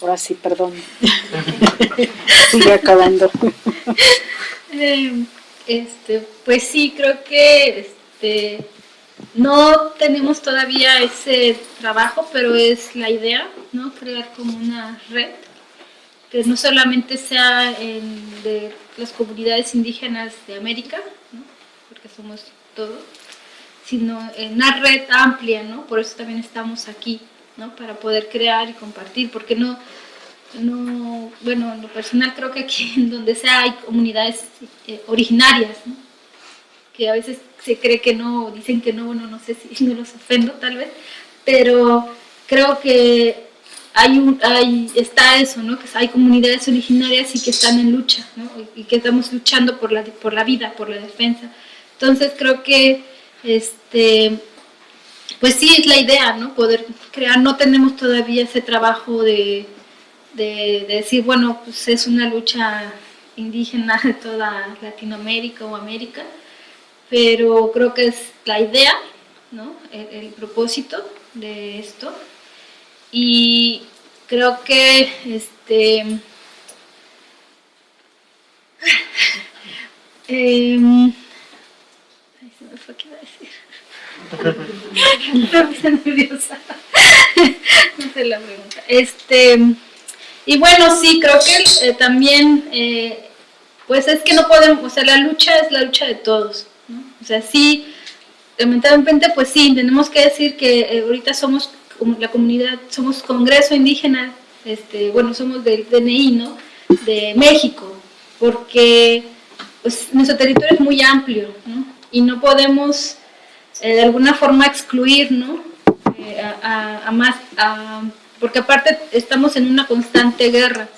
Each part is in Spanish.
Ahora sí, perdón. Sigue acabando. Eh, este, pues sí, creo que este, no tenemos todavía ese trabajo, pero es la idea, ¿no? Crear como una red que no solamente sea en, de las comunidades indígenas de América, ¿no? porque somos todos, sino en una red amplia, ¿no? Por eso también estamos aquí, ¿no? Para poder crear y compartir, porque no, no bueno, en lo personal creo que aquí en donde sea hay comunidades eh, originarias. Que a veces se cree que no, dicen que no, bueno, no sé si no los ofendo tal vez, pero creo que hay un, hay, está eso, ¿no? Que hay comunidades originarias y que están en lucha. Y que estamos luchando por la, por la vida, por la defensa. Entonces creo que, este, pues sí, es la idea, ¿no? Poder crear, no tenemos todavía ese trabajo de, de, de decir, bueno, pues es una lucha indígena de toda Latinoamérica o América, pero creo que es la idea, ¿no? el, propósito de esto. Y creo que este, eh, ay, se me fue qué iba me nerviosa. no la pregunta. Este, y bueno, sí, creo que eh, también, eh, pues es que no podemos, o sea, la lucha es la lucha de todos. O sea, sí, lamentablemente, pues sí, tenemos que decir que eh, ahorita somos la comunidad, somos Congreso Indígena, este, bueno, somos del DNI, ¿no? De México, porque pues, nuestro territorio es muy amplio, ¿no? Y no podemos eh, de alguna forma excluir, ¿no? Eh, a, más, a, porque aparte estamos en una constante guerra,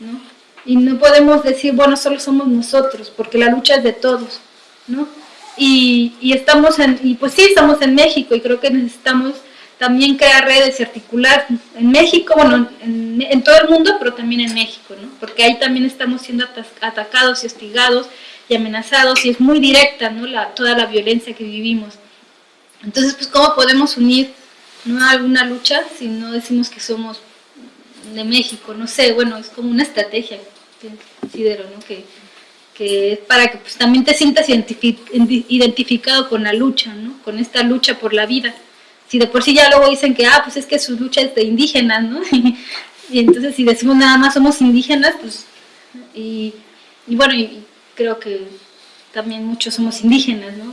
¿no? Y no podemos decir, bueno, solo somos nosotros, porque la lucha es de todos, ¿no? Y, y, estamos en, y pues sí, estamos en México y creo que necesitamos también crear redes y articular en México, bueno, en, en, todo el mundo, pero también en México, ¿no? Porque ahí también estamos siendo atacados y hostigados y amenazados y es muy directa, ¿no? La, toda la violencia que vivimos. Entonces, pues, ¿cómo podemos unir no alguna lucha si no decimos que somos de México? No sé, bueno, es como una estrategia, considero, ¿no? Que, es para que pues, también te sientas identificado con la lucha, ¿no? con esta lucha por la vida. Si de por sí ya luego dicen que, ah, pues es que su lucha es de indígenas, ¿no? y entonces si decimos nada más somos indígenas, pues, y, y bueno, y creo que también muchos somos indígenas, ¿no?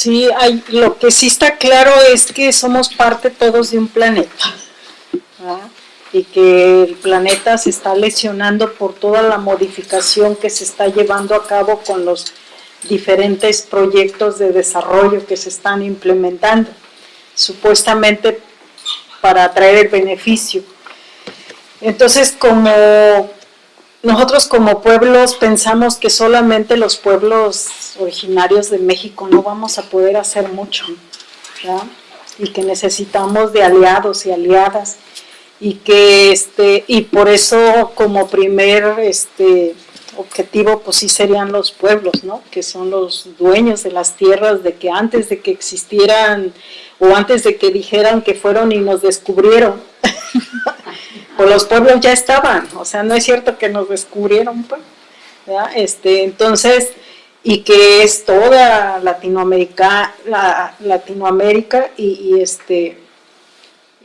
Sí, hay, lo que sí está claro es que somos parte todos de un planeta. y que el planeta se está lesionando por toda la modificación que se está llevando a cabo con los diferentes proyectos de desarrollo que se están implementando, supuestamente para traer el beneficio. Entonces, como nosotros como pueblos pensamos que solamente los pueblos originarios de México no vamos a poder hacer mucho, y que necesitamos de aliados y aliadas, y que este y por eso como primer este objetivo pues sí serían los pueblos no que son los dueños de las tierras de que antes de que existieran o antes de que dijeran que fueron y nos descubrieron los pueblos ya estaban o sea no es cierto que nos descubrieron pues este entonces y que es toda Latinoamérica la, Latinoamérica y, este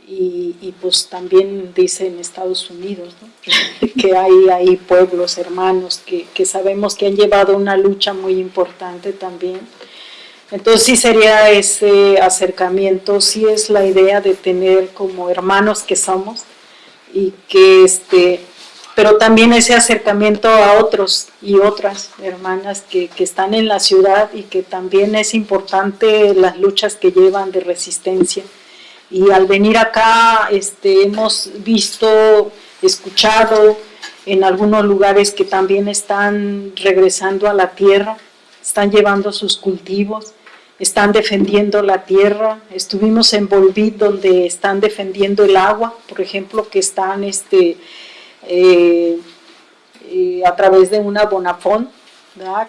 y, pues también dice en Estados Unidos que hay, hay pueblos hermanos que, que, sabemos que han llevado una lucha muy importante también. Entonces sí sería ese acercamiento, sí es la idea de tener como hermanos que somos y que este, pero también ese acercamiento a otros y otras hermanas que, que están en la ciudad y que también es importante las luchas que llevan de resistencia. Y al venir acá este, hemos visto, escuchado en algunos lugares que también están regresando a la tierra, están llevando sus cultivos, están defendiendo la tierra, estuvimos en Volvid donde están defendiendo el agua, por ejemplo, que están este, eh, eh, a través de una bonafón,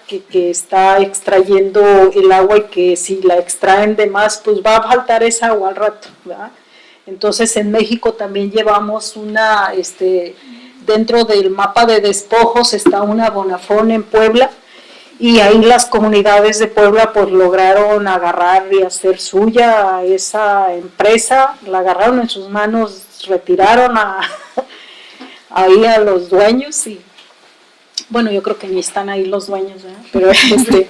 que, que, está extrayendo el agua y que si la extraen de más, pues va a faltar esa agua al rato. Entonces en México también llevamos una, este, dentro del mapa de despojos está una Bonafón en Puebla, y ahí las comunidades de Puebla pues lograron agarrar y hacer suya a esa empresa, la agarraron en sus manos, retiraron a, ahí a los dueños y bueno, yo creo que ni están ahí los dueños, pero este,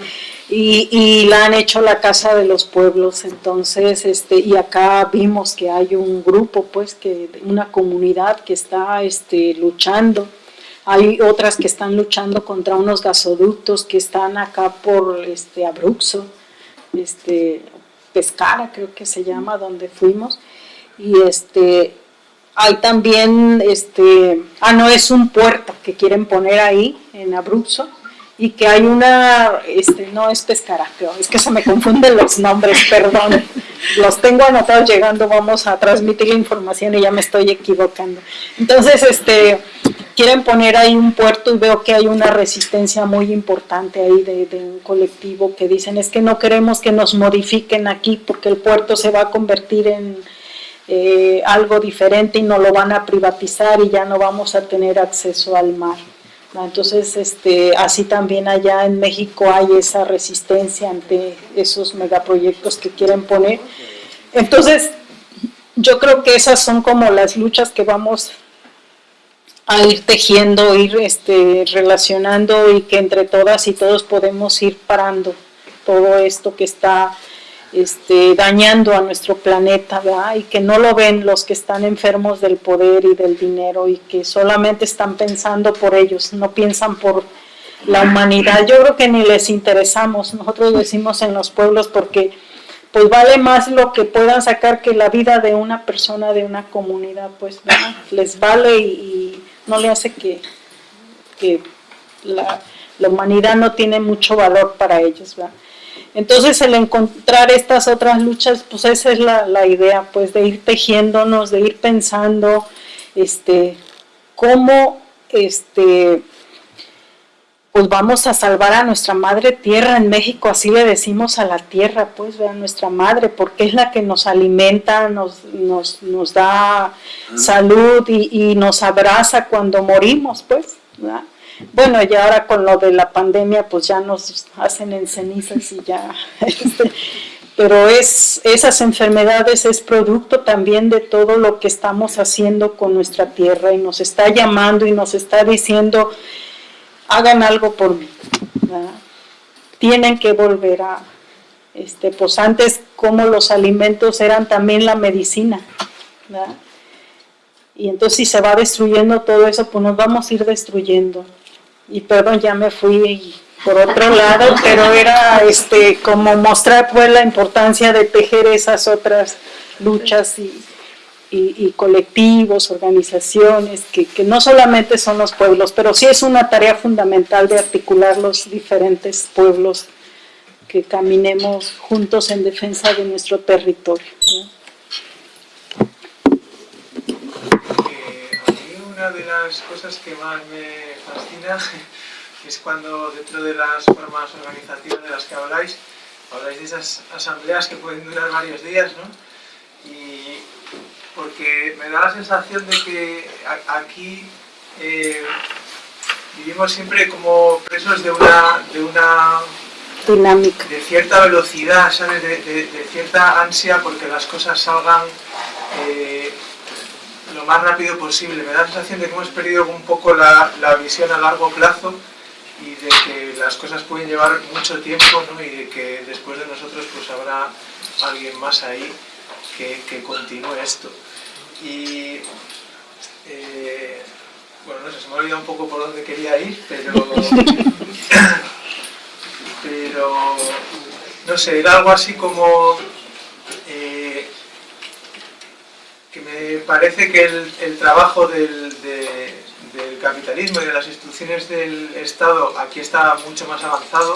y, y, la han hecho la casa de los pueblos, entonces, este, y acá vimos que hay un grupo, pues, que una comunidad que está este, luchando hay otras que están luchando contra unos gasoductos que están acá por este Abruxo, este, Pescara creo que se llama, donde fuimos. Y este, hay también, este, ah no, es un puerto que quieren poner ahí en Abruxo y que hay una, este, no es Pescara, pero es que se me confunden los nombres, perdón, los tengo anotados llegando, vamos a transmitir la información y ya me estoy equivocando. Entonces, este, quieren poner ahí un puerto y veo que hay una resistencia muy importante ahí de, un colectivo que dicen es que no queremos que nos modifiquen aquí porque el puerto se va a convertir en eh, algo diferente y no lo van a privatizar y ya no vamos a tener acceso al mar. Entonces, este, así también allá en México hay esa resistencia ante esos megaproyectos que quieren poner. Entonces, yo creo que esas son como las luchas que vamos a ir tejiendo, ir este, relacionando y que entre todas y todos podemos ir parando todo esto que está este, dañando a nuestro planeta, ¿verdad? y que no lo ven los que están enfermos del poder y del dinero y que solamente están pensando por ellos, no piensan por la humanidad. Yo creo que ni les interesamos, nosotros decimos en los pueblos porque pues vale más lo que puedan sacar que la vida de una persona, de una comunidad, pues les vale y no le hace que, la, humanidad no tiene mucho valor para ellos. Entonces el encontrar estas otras luchas, pues esa es la, idea, pues de ir tejiéndonos, de ir pensando este, cómo este, pues vamos a salvar a nuestra madre tierra en México, así le decimos a la tierra, pues, a nuestra madre, porque es la que nos alimenta, nos, nos, nos da salud y, nos abraza cuando morimos, pues, Bueno, y ahora con lo de la pandemia, pues ya nos hacen en cenizas y ya, este, pero es, esas enfermedades es producto también de todo lo que estamos haciendo con nuestra tierra y nos está llamando y nos está diciendo, hagan algo por mí. Tienen que volver a, este, pues antes como los alimentos eran también la medicina. Y entonces si se va destruyendo todo eso, pues nos vamos a ir destruyendo. Y perdón, ya me fui por otro lado, pero era este como mostrar pues la importancia de tejer esas otras luchas y, y, colectivos, organizaciones, que, no solamente son los pueblos, pero sí es una tarea fundamental de articular los diferentes pueblos que caminemos juntos en defensa de nuestro territorio. Eh, a mí una de las cosas que más me fascina es cuando dentro de las formas organizativas de las que habláis, habláis de esas asambleas que pueden durar varios días, ¿no? Y porque me da la sensación de que aquí eh, vivimos siempre como presos de una, de una dinámica, de cierta velocidad, ¿sabes? De, cierta ansia porque las cosas salgan eh, lo más rápido posible. Me da la sensación de que hemos perdido un poco la, visión a largo plazo y de que las cosas pueden llevar mucho tiempo ¿no? y de que después de nosotros pues habrá alguien más ahí que, que continúe esto. Y eh, bueno, no sé, se me ha olvidado un poco por dónde quería ir, pero, pero no sé, era algo así como eh, que me parece que el, trabajo del, del, capitalismo y de las instituciones del Estado aquí está mucho más avanzado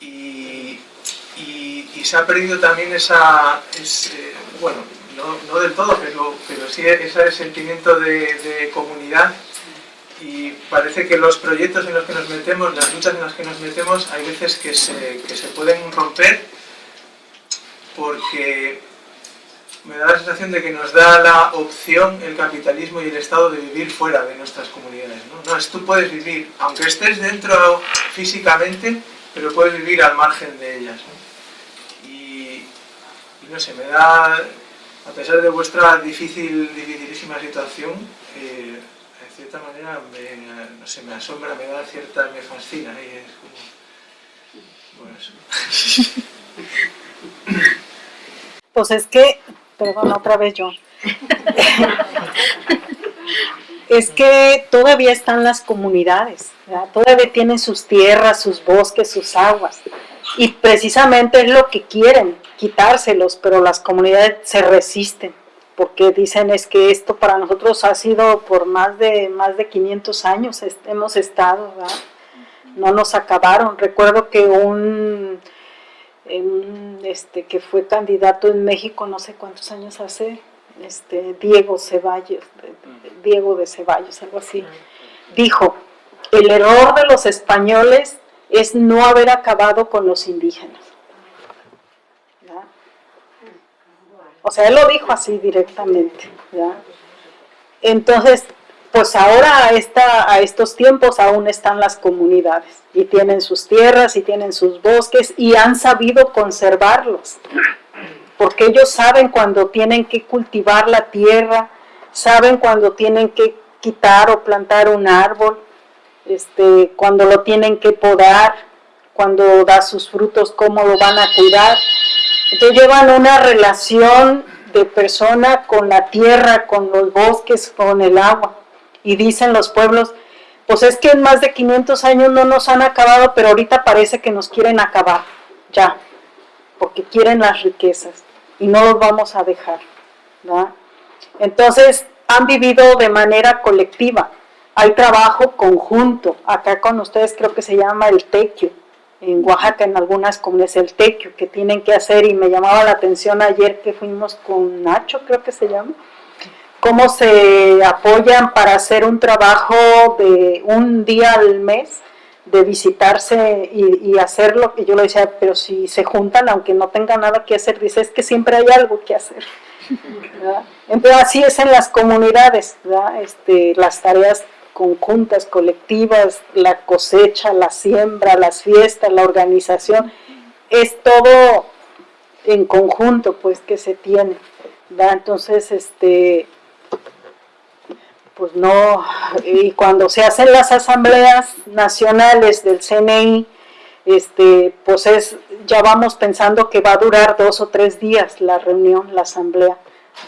y, y, se ha perdido también esa, ese, bueno, no, del todo, pero, pero sí ese sentimiento de, comunidad y parece que los proyectos en los que nos metemos, las luchas en las que nos metemos, hay veces que se, que se pueden romper porque me da la sensación de que nos da la opción el capitalismo y el Estado de vivir fuera de nuestras comunidades. ¿no? es, tú puedes vivir, aunque estés dentro físicamente, pero puedes vivir al margen de ellas. y, no sé, me da, a pesar de vuestra difícil, dificilísima situación, eh, de cierta manera me, me asombra, me da cierta, me fascina. Y es como, bueno. Pues es que perdón, otra vez yo. es que todavía están las comunidades, todavía tienen sus tierras, sus bosques, sus aguas. Y precisamente es lo que quieren, quitárselos, pero las comunidades se resisten, porque dicen es que esto para nosotros ha sido por más de, más de 500 años, hemos estado, no nos acabaron. Recuerdo que un este, que fue candidato en México no sé cuántos años hace, este, Diego Ceballos, Diego de Ceballos, algo así, dijo, el error de los españoles es no haber acabado con los indígenas. O sea, él lo dijo así directamente. Entonces, pues ahora a, esta, a estos tiempos aún están las comunidades y tienen sus tierras y tienen sus bosques y han sabido conservarlos, porque ellos saben cuando tienen que cultivar la tierra, saben cuando tienen que quitar o plantar un árbol, este, cuando lo tienen que podar, cuando da sus frutos, cómo lo van a cuidar. Entonces llevan una relación de persona con la tierra, con los bosques, con el agua. Y dicen los pueblos, pues es que en más de 500 años no nos han acabado, pero ahorita parece que nos quieren acabar, ya, porque quieren las riquezas y no los vamos a dejar. Entonces, han vivido de manera colectiva, hay trabajo conjunto, acá con ustedes creo que se llama el tequio, en Oaxaca en algunas comunidades el tequio que tienen que hacer y me llamaba la atención ayer que fuimos con Nacho, creo que se llama, cómo se apoyan para hacer un trabajo de un día al mes, de visitarse y, hacerlo, y yo le decía, pero si se juntan, aunque no tengan nada que hacer, dice, es que siempre hay algo que hacer. Entonces así es en las comunidades, este, las tareas conjuntas, colectivas, la cosecha, la siembra, las fiestas, la organización, es todo en conjunto pues que se tiene. Entonces, este, pues no, y cuando se hacen las asambleas nacionales del CNI, este, pues es, ya vamos pensando que va a durar dos o tres días la reunión, la asamblea.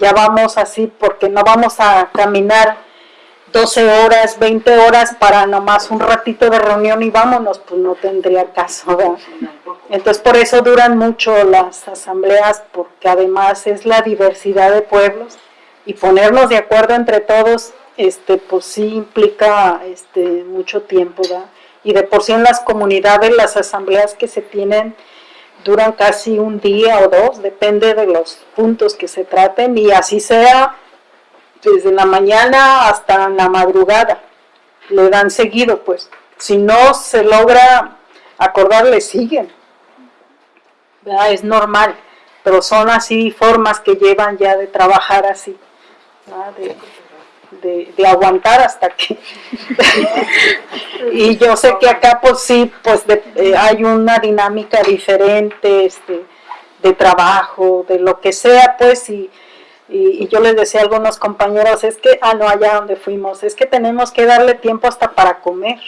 Ya vamos así, porque no vamos a caminar 12 horas, 20 horas para nomás un ratito de reunión y vámonos, pues no tendría caso, ¿verdad? Entonces por eso duran mucho las asambleas, porque además es la diversidad de pueblos y ponernos de acuerdo entre todos este, pues sí implica este, mucho tiempo, ¿verdad? Y de por sí en las comunidades, las asambleas que se tienen duran casi un día o dos, depende de los puntos que se traten, y así sea desde la mañana hasta la madrugada, le dan seguido, pues. Si no se logra acordar, le siguen. Es normal, pero son así formas que llevan ya de trabajar así, de, aguantar hasta que... y yo sé que acá pues sí, pues eh, hay una dinámica diferente este, de trabajo, de lo que sea, pues, y, y, yo les decía a algunos compañeros, es que, ah, no, allá donde fuimos, es que tenemos que darle tiempo hasta para comer.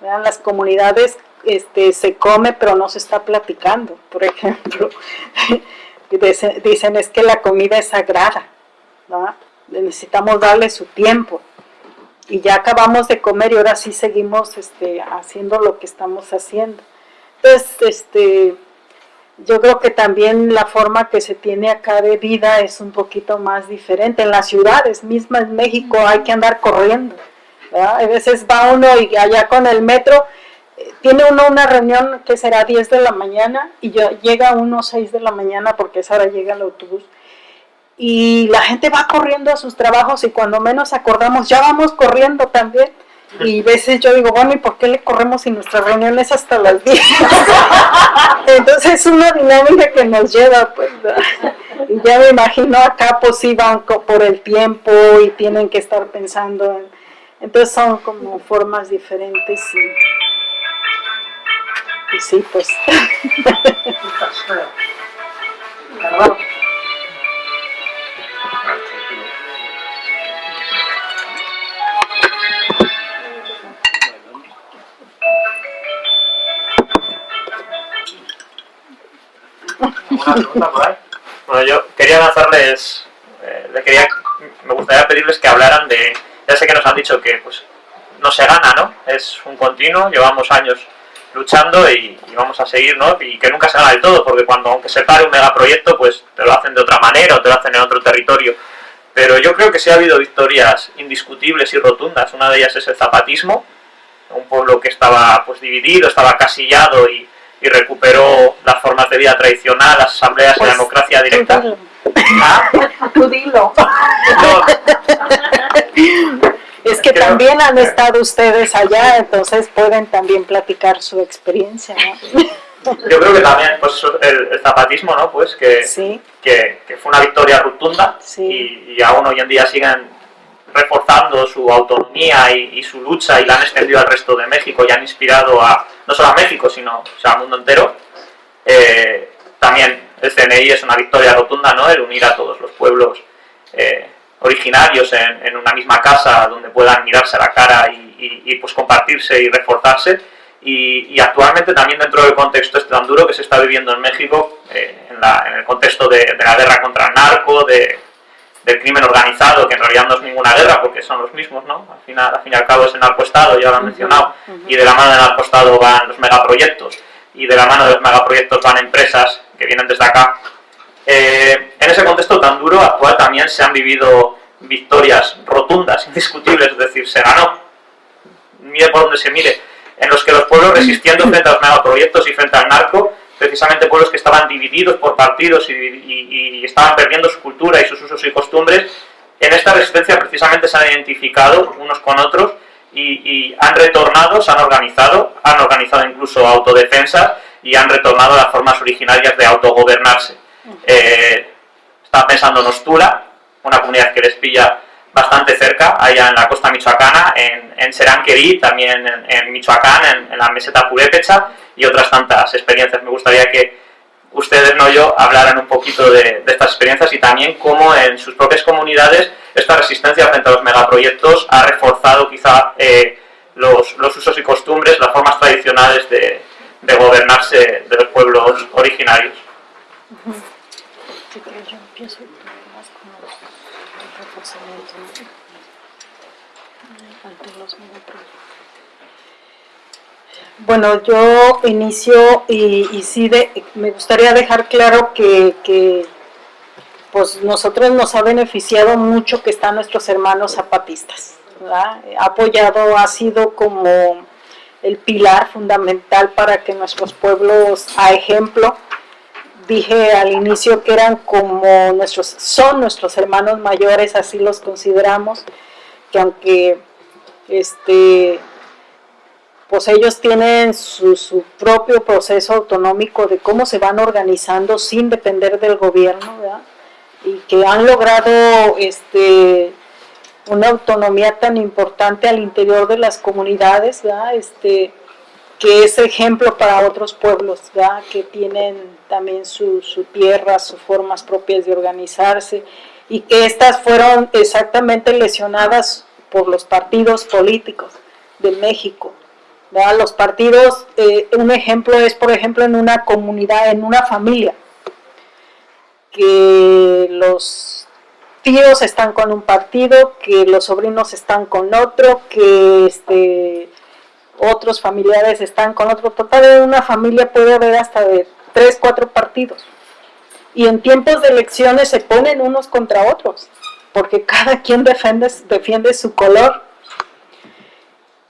Vean, las comunidades este, se come, pero no se está platicando, por ejemplo. Dicen, es que la comida es sagrada, ¿no? necesitamos darle su tiempo. Y ya acabamos de comer y ahora sí seguimos este, haciendo lo que estamos haciendo. Entonces, este, yo creo que también la forma que se tiene acá de vida es un poquito más diferente. En las ciudades mismas en México hay que andar corriendo. A veces va uno y allá con el metro, eh, tiene uno una reunión que será 10 de la mañana y yo, llega uno 6 de la mañana porque esa hora llega el autobús y la gente va corriendo a sus trabajos y cuando menos acordamos ya vamos corriendo también. Y veces yo digo, bueno, ¿y por qué le corremos si nuestra reunión es hasta las 10? Entonces es una dinámica que nos lleva, pues, Y ya me imagino acá pues sí van por el tiempo y tienen que estar pensando en... Entonces son como formas diferentes y, y sí, pues... Bueno, yo quería lanzarles, eh, me gustaría pedirles que hablaran de, ya sé que nos han dicho que pues no se gana, ¿no? Es un continuo, llevamos años luchando y, vamos a seguir, ¿no? Y que nunca se gana del todo, porque cuando, aunque se pare un megaproyecto, pues te lo hacen de otra manera o te lo hacen en otro territorio. Pero yo creo que sí ha habido victorias indiscutibles y rotundas. Una de ellas es el zapatismo, un pueblo que estaba pues dividido, estaba casillado y, y recuperó las formas de vida tradicional, las asambleas y la pues, democracia directa. ¿Ah? Tú dilo. Es que también han estado ustedes allá, entonces pueden también platicar su experiencia, Yo creo que también, pues el, zapatismo, ¿no? Pues que, que, fue una victoria rotunda y, y, aún hoy en día siguen reforzando su autonomía y, su lucha y la han extendido al resto de México y han inspirado a, no solo a México, sino al mundo entero. Eh, también el CNI es una victoria rotunda, ¿no? El unir a todos los pueblos eh, originarios en, una misma casa donde puedan mirarse a la cara y, pues compartirse y reforzarse. Y, actualmente también dentro del contexto este tan duro que se está viviendo en México, eh, en, el contexto de la guerra contra el narco, de, del crimen organizado, que en realidad no es ninguna guerra porque son los mismos, ¿no? Al final, al fin y al cabo es el narcoestado, ya lo han mencionado, y de la mano del narcoestado van los megaproyectos, y de la mano de los megaproyectos van empresas que vienen desde acá. Eh, en ese contexto tan duro actual también se han vivido victorias rotundas, indiscutibles, es decir, se ganó, mire por donde se mire, en los que los pueblos resistiendo frente a los megaproyectos y frente al narco precisamente pueblos que estaban divididos por partidos y, estaban perdiendo su cultura y sus usos y costumbres, en esta resistencia precisamente se han identificado unos con otros y, han retornado, se han organizado, han organizado incluso autodefensas y han retornado a las formas originarias de autogobernarse. Eh, estaba pensando en Ostula, una comunidad que les pilla bastante cerca, allá en la costa michoacana, en, en Seranquerí, también en, Michoacán, en, la meseta Purépecha y otras tantas experiencias. Me gustaría que ustedes, no yo, hablaran un poquito de, estas experiencias y también cómo en sus propias comunidades esta resistencia frente a los megaproyectos ha reforzado quizá eh, los, usos y costumbres, las formas tradicionales de, de gobernarse de los pueblos originarios. Bueno, yo inicio y, sí me gustaría dejar claro que, pues nosotros nos ha beneficiado mucho que están nuestros hermanos zapatistas. Ha apoyado, ha sido como el pilar fundamental para que nuestros pueblos, a ejemplo, dije al inicio que eran como nuestros, son nuestros hermanos mayores, así los consideramos, que aunque este, pues ellos tienen su, propio proceso autonómico de cómo se van organizando sin depender del gobierno, y que han logrado este, una autonomía tan importante al interior de las comunidades, este, que es ejemplo para otros pueblos, que tienen también su, su, tierra, sus formas propias de organizarse, y que estas fueron exactamente lesionadas por los partidos políticos de México. Los partidos, eh, un ejemplo es, por ejemplo, en una comunidad, en una familia, que los tíos están con un partido, que los sobrinos están con otro, que este, otros familiares están con otro. Total, en una familia puede haber hasta de tres, cuatro partidos. Y en tiempos de elecciones se ponen unos contra otros, porque cada quien defiende, defiende su color.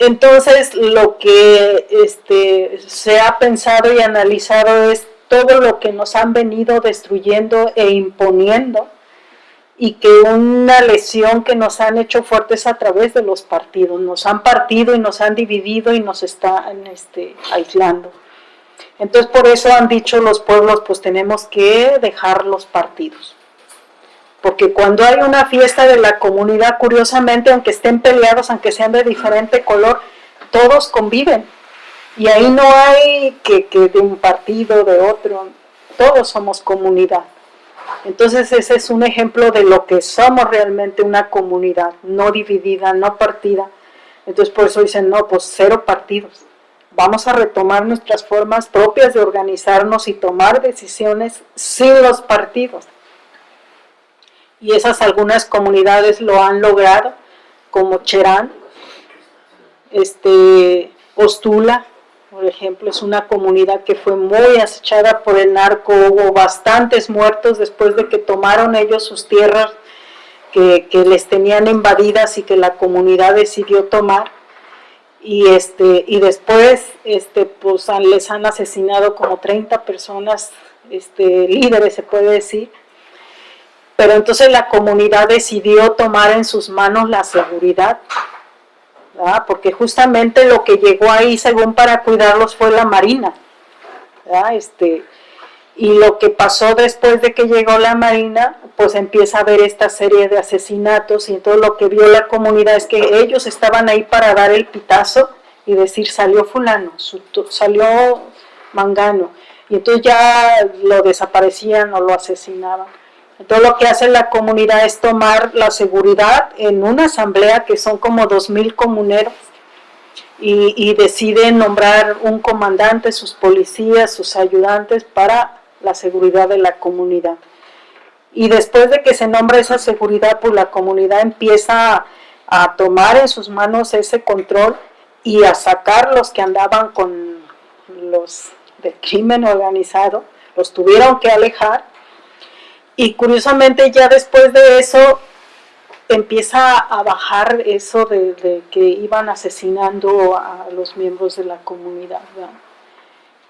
Entonces, lo que este, se ha pensado y analizado es todo lo que nos han venido destruyendo e imponiendo y que una lesión que nos han hecho fuertes a través de los partidos, nos han partido y nos han dividido y nos están este, aislando. Entonces por eso han dicho los pueblos, pues tenemos que dejar los partidos, porque cuando hay una fiesta de la comunidad, curiosamente, aunque estén peleados, aunque sean de diferente color, todos conviven. Y ahí no hay que, que de un partido, de otro, todos somos comunidad. Entonces ese es un ejemplo de lo que somos realmente una comunidad, no dividida, no partida. Entonces por eso dicen, no, pues cero partidos. Vamos a retomar nuestras formas propias de organizarnos y tomar decisiones sin los partidos y esas algunas comunidades lo han logrado, como Cherán, este, Ostula, por ejemplo, es una comunidad que fue muy acechada por el narco, hubo bastantes muertos después de que tomaron ellos sus tierras que, les tenían invadidas y que la comunidad decidió tomar, y, este, y después este, pues, les han asesinado como 30 personas, este, líderes se puede decir, pero entonces la comunidad decidió tomar en sus manos la seguridad, porque justamente lo que llegó ahí, según para cuidarlos, fue la Marina. Este, y lo que pasó después de que llegó la Marina, pues empieza a haber esta serie de asesinatos y todo lo que vio la comunidad es que ellos estaban ahí para dar el pitazo y decir salió fulano, salió mangano, y entonces ya lo desaparecían o lo asesinaban. Entonces lo que hace la comunidad es tomar la seguridad en una asamblea que son como 2.000 comuneros y, y deciden nombrar un comandante, sus policías, sus ayudantes para la seguridad de la comunidad. Y después de que se nombra esa seguridad, pues la comunidad empieza a, tomar en sus manos ese control y a sacar los que andaban con los del crimen organizado, los tuvieron que alejar y curiosamente ya después de eso empieza a bajar eso de, que iban asesinando a los miembros de la comunidad.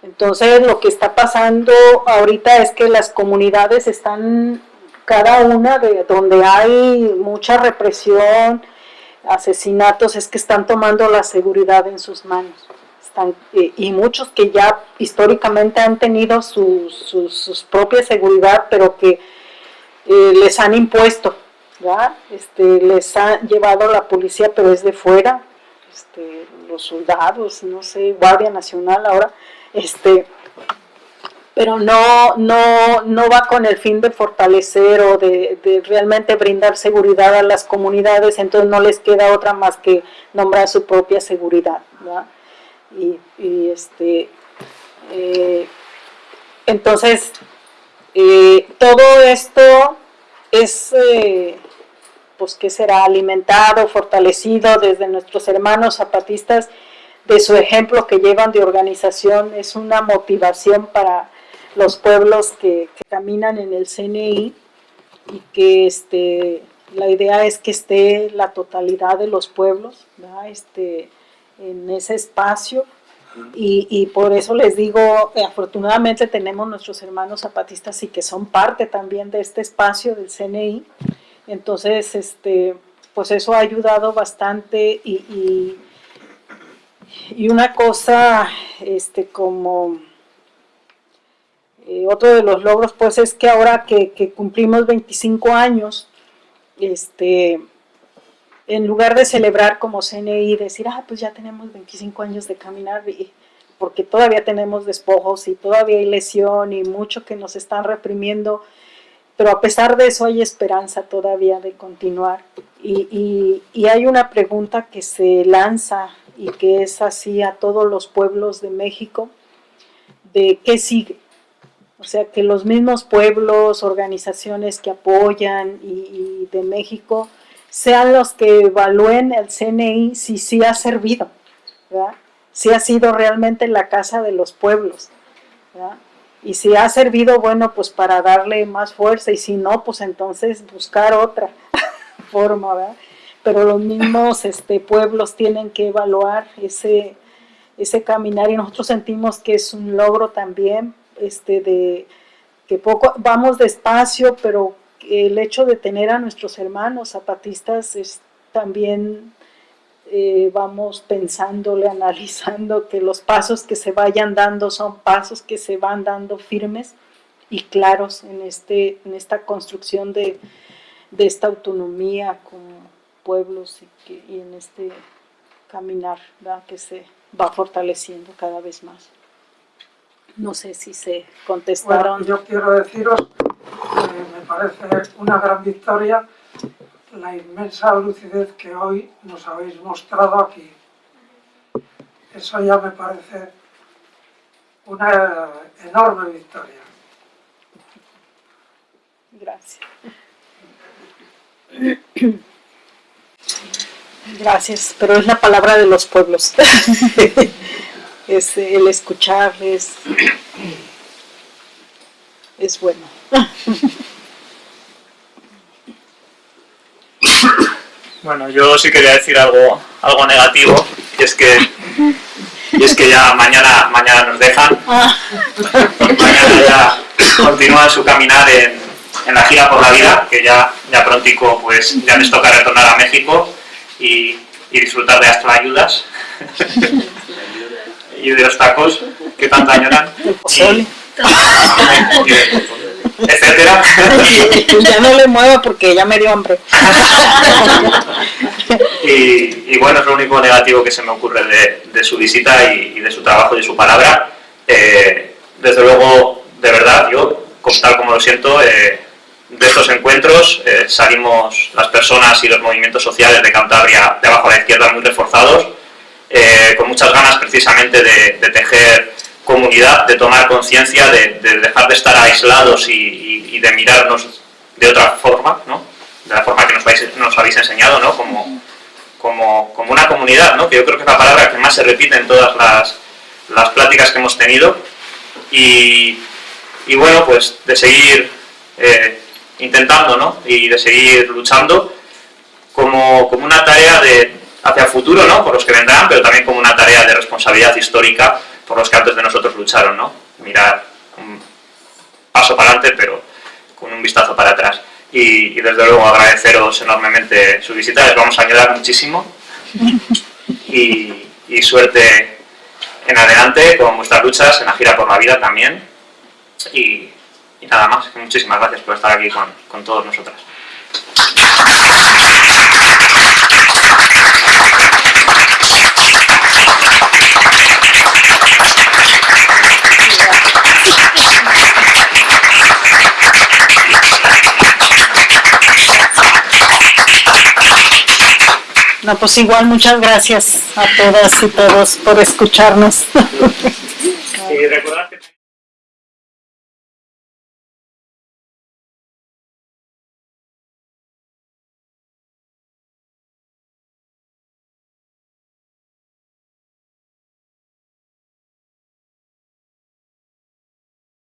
Entonces lo que está pasando ahorita es que las comunidades están, cada una de donde hay mucha represión, asesinatos, es que están tomando la seguridad en sus manos. Eh, y muchos que ya históricamente han tenido su, sus propia seguridad, pero que eh, les han impuesto, Este, les ha llevado la policía, pero es de fuera, este, los soldados, no sé, Guardia Nacional ahora, este, pero no, no, no va con el fin de fortalecer o de, realmente brindar seguridad a las comunidades, entonces no les queda otra más que nombrar su propia seguridad. Y, este, eh, entonces, eh, todo esto es, eh, pues, que será alimentado, fortalecido desde nuestros hermanos zapatistas, de su ejemplo que llevan de organización, es una motivación para los pueblos que, caminan en el CNI y que este, la idea es que esté la totalidad de los pueblos este, en ese espacio y, por eso les digo, eh, afortunadamente tenemos nuestros hermanos zapatistas y que son parte también de este espacio del CNI, entonces este, pues eso ha ayudado bastante y, y, una cosa este, como eh, otro de los logros pues es que ahora que, que cumplimos 25 años, este, en lugar de celebrar como CNI, decir, ah, pues ya tenemos 25 años de caminar, porque todavía tenemos despojos y todavía hay lesión y mucho que nos están reprimiendo, pero a pesar de eso hay esperanza todavía de continuar. Y, y hay una pregunta que se lanza y que es así a todos los pueblos de México, de qué sigue. O sea, que los mismos pueblos, organizaciones que apoyan y, y de México, sean los que evalúen el CNI si sí ha servido, si ha sido realmente la casa de los pueblos. Y si ha servido, bueno, pues para darle más fuerza, y si no, pues entonces buscar otra forma, ¿verdad? Pero los mismos este, pueblos tienen que evaluar ese, ese caminar y nosotros sentimos que es un logro también, este, de que poco, vamos despacio, pero el hecho de tener a nuestros hermanos zapatistas es también eh, vamos pensándole, analizando que los pasos que se vayan dando son pasos que se van dando firmes y claros en, este, en esta construcción de, de esta autonomía como pueblos y, que, y en este caminar que se va fortaleciendo cada vez más. No sé si se contestaron. yo quiero deciros me parece una gran victoria la inmensa lucidez que hoy nos habéis mostrado aquí. Eso ya me parece una enorme victoria. Gracias. Gracias, pero es la palabra de los pueblos. es el escuchar, es, bueno. Bueno, yo sí quería decir algo, algo negativo, y es que y es que ya mañana, mañana nos dejan. Mañana ya continúan su caminar en, en, la gira por la vida, que ya, ya prontico pues ya les toca retornar a México y, y disfrutar de Astro Ayudas y de los tacos que tanto añoran. Y, etcétera. ya no le muevo porque ya me dio hambre. y, bueno, es lo único negativo que se me ocurre de, su visita y, de su trabajo y de su palabra. Eh, desde luego, de verdad, yo, tal como lo siento, eh, de estos encuentros eh, salimos las personas y los movimientos sociales de Cantabria de abajo a la izquierda muy reforzados, con muchas ganas precisamente de, de tejer comunidad, de tomar conciencia, de, dejar de estar aislados y, de mirarnos de otra forma, ¿no? de la forma que nos, nos habéis enseñado, ¿no? como, como, como, una comunidad, ¿no? que yo creo que es la palabra que más se repite en todas las, las pláticas que hemos tenido. Y, y bueno, pues de seguir eh, intentando ¿no? y de seguir luchando como, como una tarea de, hacia el futuro, ¿no? por los que vendrán, pero también como una tarea de responsabilidad histórica por los que antes de nosotros lucharon, ¿no? Mirar un paso para adelante, pero con un vistazo para atrás. Y, desde luego agradeceros enormemente su visita, les vamos a ayudar muchísimo y, suerte en adelante con vuestras luchas en la gira por la vida también. Y, nada más, muchísimas gracias por estar aquí con, con todos nosotros. No, pues igual muchas gracias a todas y todos por escucharnos.